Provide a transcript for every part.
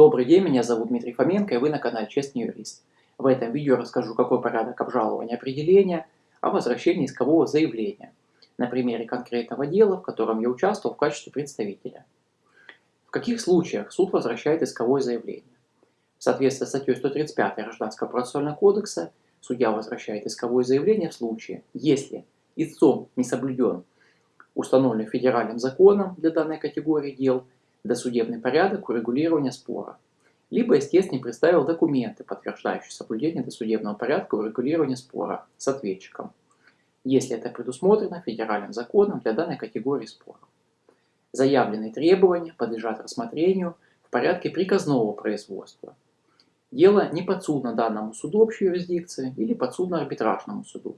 Добрый день, меня зовут Дмитрий Фоменко и вы на канале Честный юрист. В этом видео расскажу, какой порядок обжалования определения о возвращении искового заявления на примере конкретного дела, в котором я участвовал в качестве представителя. В каких случаях суд возвращает исковое заявление? В соответствии с статьей 135 Гражданского процессуального кодекса судья возвращает исковое заявление в случае, если истцом не соблюден установленный федеральным законом для данной категории дел досудебный порядок урегулирования спора, либо истец представил документы, подтверждающие соблюдение досудебного порядка урегулирования спора с ответчиком, если это предусмотрено федеральным законом для данной категории спора. Заявленные требования подлежат рассмотрению в порядке приказного производства. Дело не подсудно данному суду общей юрисдикции или подсудно арбитражному суду.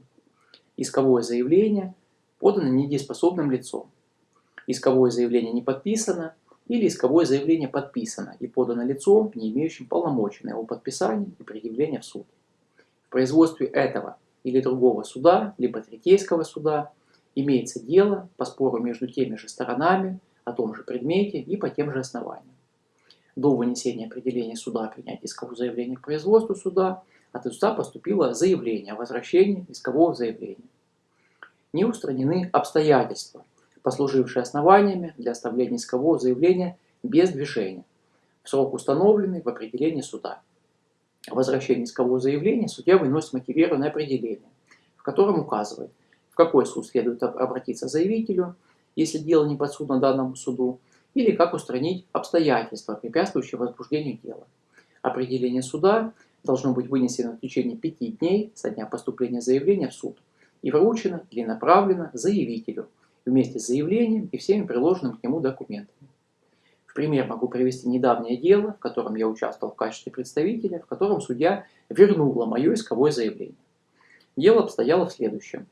Исковое заявление подано недееспособным лицом. Исковое заявление не подписано или исковое заявление подписано и подано лицом, не имеющим полномочий на его подписание и предъявление в суд. В производстве этого или другого суда, либо третейского суда, имеется дело по спору между теми же сторонами о том же предмете и по тем же основаниям. До вынесения определения суда о принятии искового заявления к производству суда от истца поступило заявление о возвращении искового заявления. Не устранены обстоятельства, послужившие основаниями для оставления искового заявления без движения в срок, установленный в определении суда. Возвращение искового заявления судья выносит мотивированное определение, в котором указывает, в какой суд следует обратиться заявителю, если дело не подсудно данному суду, или как устранить обстоятельства, препятствующие возбуждению дела. Определение суда должно быть вынесено в течение пяти дней со дня поступления заявления в суд и вручено или направлено заявителю вместе с заявлением и всеми приложенными к нему документами. В пример могу привести недавнее дело, в котором я участвовал в качестве представителя, в котором судья вернула мое исковое заявление. Дело обстояло в следующем.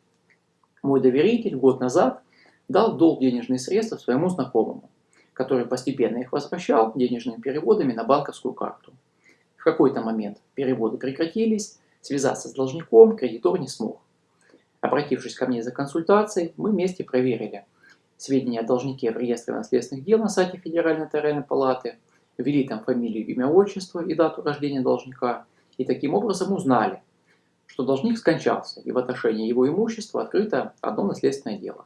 Мой доверитель год назад дал долг денежные средства своему знакомому, который постепенно их возвращал денежными переводами на банковскую карту. В какой-то момент переводы прекратились, связаться с должником кредитор не смог. Обратившись ко мне за консультацией, мы вместе проверили сведения о должнике в реестре наследственных дел на сайте Федеральной нотариальной палаты, ввели там фамилию, имя, отчество и дату рождения должника, и таким образом узнали, что должник скончался, и в отношении его имущества открыто одно наследственное дело.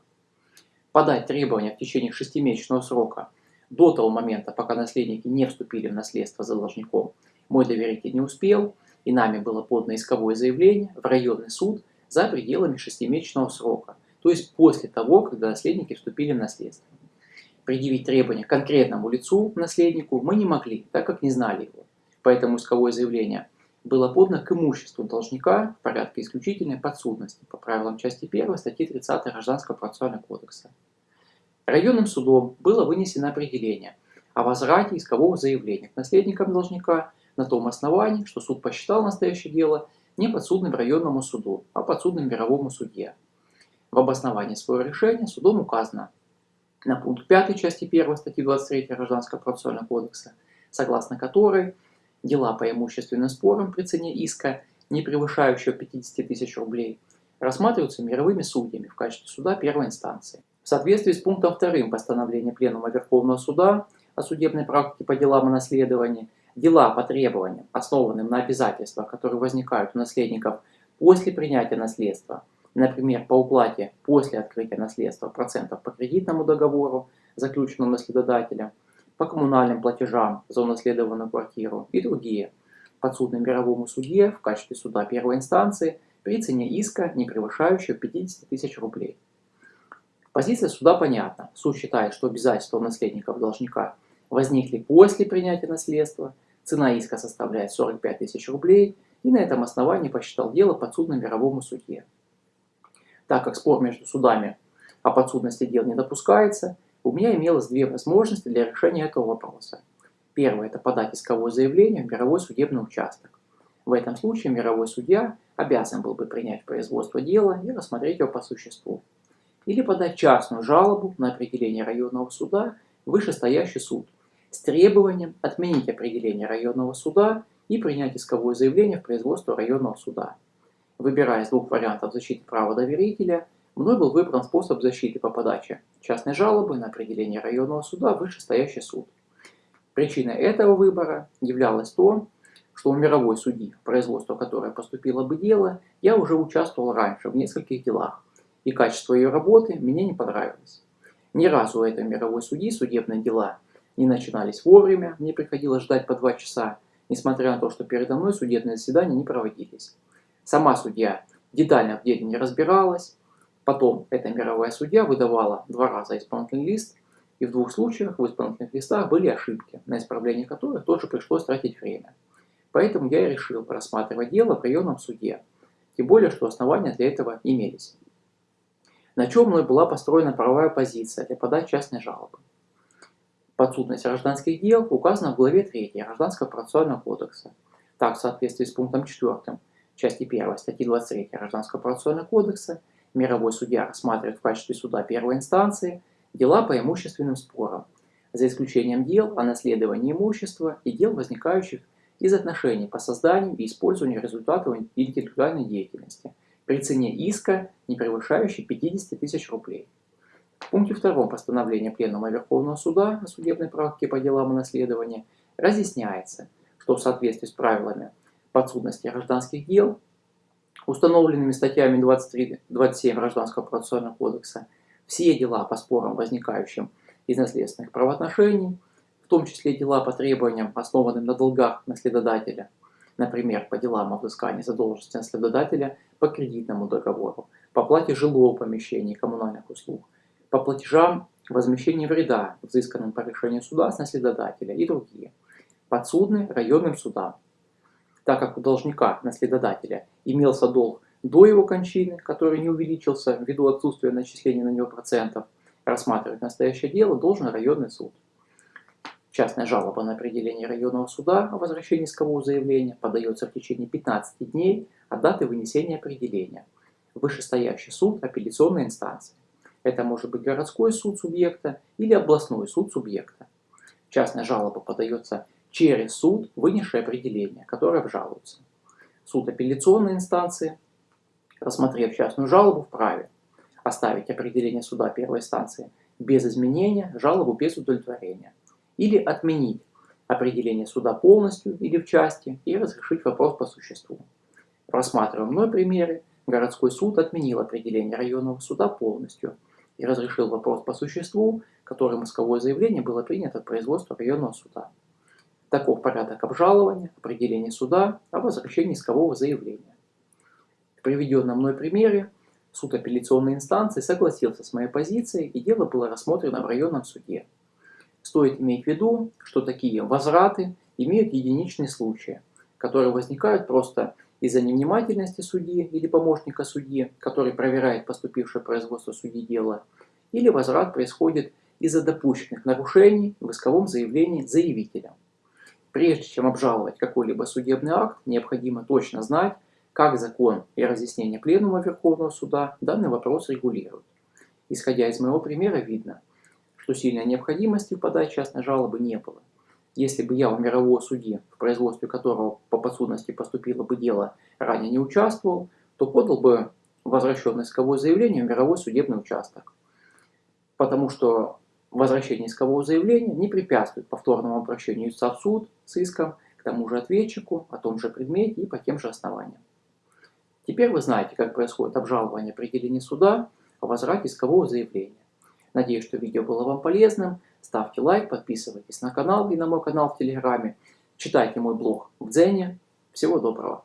Подать требования в течение шестимесячного срока до того момента, пока наследники не вступили в наследство за должником, мой доверитель не успел, и нами было подано исковое заявление в районный суд – за пределами шестимесячного срока, то есть после того, когда наследники вступили в наследство. Предъявить требования конкретному лицу, наследнику, мы не могли, так как не знали его. Поэтому исковое заявление было подано к имуществу должника в порядке исключительной подсудности по правилам части 1 статьи 30 Гражданского процессуального кодекса. Районным судом было вынесено определение о возврате искового заявления к наследникам должника на том основании, что суд посчитал настоящее дело не подсудным районному суду, а подсудным мировому судье. В обосновании своего решения судом указано на пункт 5 части 1 статьи 23 Гражданского процессуального кодекса, согласно которой дела по имущественным спорам при цене иска, не превышающего 50 тысяч рублей, рассматриваются мировыми судьями в качестве суда первой инстанции. В соответствии с пунктом 2 постановления Пленума Верховного Суда о судебной практике по делам о наследовании Дела по требованиям, основанным на обязательствах, которые возникают у наследников после принятия наследства, например, по уплате после открытия наследства процентов по кредитному договору, заключенному наследодателем, по коммунальным платежам за унаследованную квартиру и другие, подсудным мировому судье в качестве суда первой инстанции при цене иска, не превышающей 50 тысяч рублей. Позиция суда понятна. Суд считает, что обязательства у наследников должника возникли после принятия наследства, Цена иска составляет 45 тысяч рублей, и на этом основании посчитал дело подсудным мировому судье. Так как спор между судами о подсудности дел не допускается, у меня имелось две возможности для решения этого вопроса. Первое – это подать исковое заявление в мировой судебный участок. В этом случае мировой судья обязан был бы принять производство дела и рассмотреть его по существу. Или подать частную жалобу на определение районного суда вышестоящий суд, с требованием отменить определение районного суда и принять исковое заявление в производство районного суда. Выбирая из двух вариантов защиты права доверителя, мной был выбран способ защиты по подаче частной жалобы на определение районного суда в вышестоящий суд. Причиной этого выбора являлось то, что у мировой судьи, в производство которое поступило бы дело, я уже участвовал раньше в нескольких делах, и качество ее работы мне не понравилось. Ни разу у этой мировой судьи судебные дела не начинались вовремя, мне приходилось ждать по два часа, несмотря на то, что передо мной судебные заседания не проводились. Сама судья детально в деле не разбиралась, потом эта мировая судья выдавала два раза исполнительный лист, и в двух случаях в исполнительных листах были ошибки, на исправление которых тоже пришлось тратить время. Поэтому я и решил рассматривать дело в районном суде, тем более, что основания для этого имелись. На чем мной была построена правовая позиция для подачи частной жалобы. Подсудность гражданских дел указана в главе 3 Гражданского процессуального кодекса. Так, в соответствии с пунктом 4 части 1 статьи 23 Гражданского процессуального кодекса, мировой судья рассматривает в качестве суда первой инстанции дела по имущественным спорам, за исключением дел о наследовании имущества и дел, возникающих из отношений по созданию и использованию результатов интеллектуальной деятельности при цене иска, не превышающей 50 тысяч рублей. В пункте 2 постановления Пленума Верховного Суда о судебной практике по делам о наследовании разъясняется, что в соответствии с правилами подсудности гражданских дел, установленными статьями 23-27 Гражданского процессуального кодекса, все дела по спорам, возникающим из наследственных правоотношений, в том числе дела по требованиям, основанным на долгах наследодателя, например, по делам о взыскании задолженности наследодателя по кредитному договору, по плате жилого помещения и коммунальных услуг, по платежам возмещения вреда, взысканным по решению суда с наследодателя и другие, подсудны районным судам. Так как у должника, наследодателя, имелся долг до его кончины, который не увеличился ввиду отсутствия начисления на него процентов, рассматривать настоящее дело должен районный суд. Частная жалоба на определение районного суда о возвращении искового заявления подается в течение 15 дней от даты вынесения определения. Вышестоящий суд апелляционной инстанции. Это может быть городской суд субъекта или областной суд субъекта. Частная жалоба подается через суд, вынесший определение, которое обжалуется. Суд апелляционной инстанции рассмотрев частную жалобу, вправе оставить определение суда первой инстанции без изменения, жалобу без удовлетворения, или отменить определение суда полностью или в части и разрешить вопрос по существу. В рассматриваемом мной примере городской суд отменил определение районного суда полностью и разрешил вопрос по существу, которым исковое заявление было принято от производства районного суда. Таков порядок обжалования, определения суда о возвращении искового заявления приведенном мной примере суд апелляционной инстанции согласился с моей позицией, и дело было рассмотрено в районном суде. Стоит иметь в виду, что такие возвраты имеют единичные случаи, которые возникают просто из-за невнимательности судьи или помощника судьи, который проверяет поступившее производство судьи дела, или возврат происходит из-за допущенных нарушений в исковом заявлении заявителя. Прежде чем обжаловать какой-либо судебный акт, необходимо точно знать, как закон и разъяснение Пленума Верховного Суда данный вопрос регулируют. Исходя из моего примера, видно, что сильной необходимости в подаче частной жалобы не было. Если бы я у мирового судьи, в производстве которого по подсудности поступило бы дело, ранее не участвовал, то подал бы возвращенное исковое заявление в мировой судебный участок. Потому что возвращение искового заявления не препятствует повторному обращению в суд с иском к тому же ответчику о том же предмете и по тем же основаниям. Теперь вы знаете, как происходит обжалование определения суда о возврате искового заявления. Надеюсь, что видео было вам полезным. Ставьте лайк, подписывайтесь на канал и на мой канал в Телеграме. Читайте мой блог в Дзене. Всего доброго!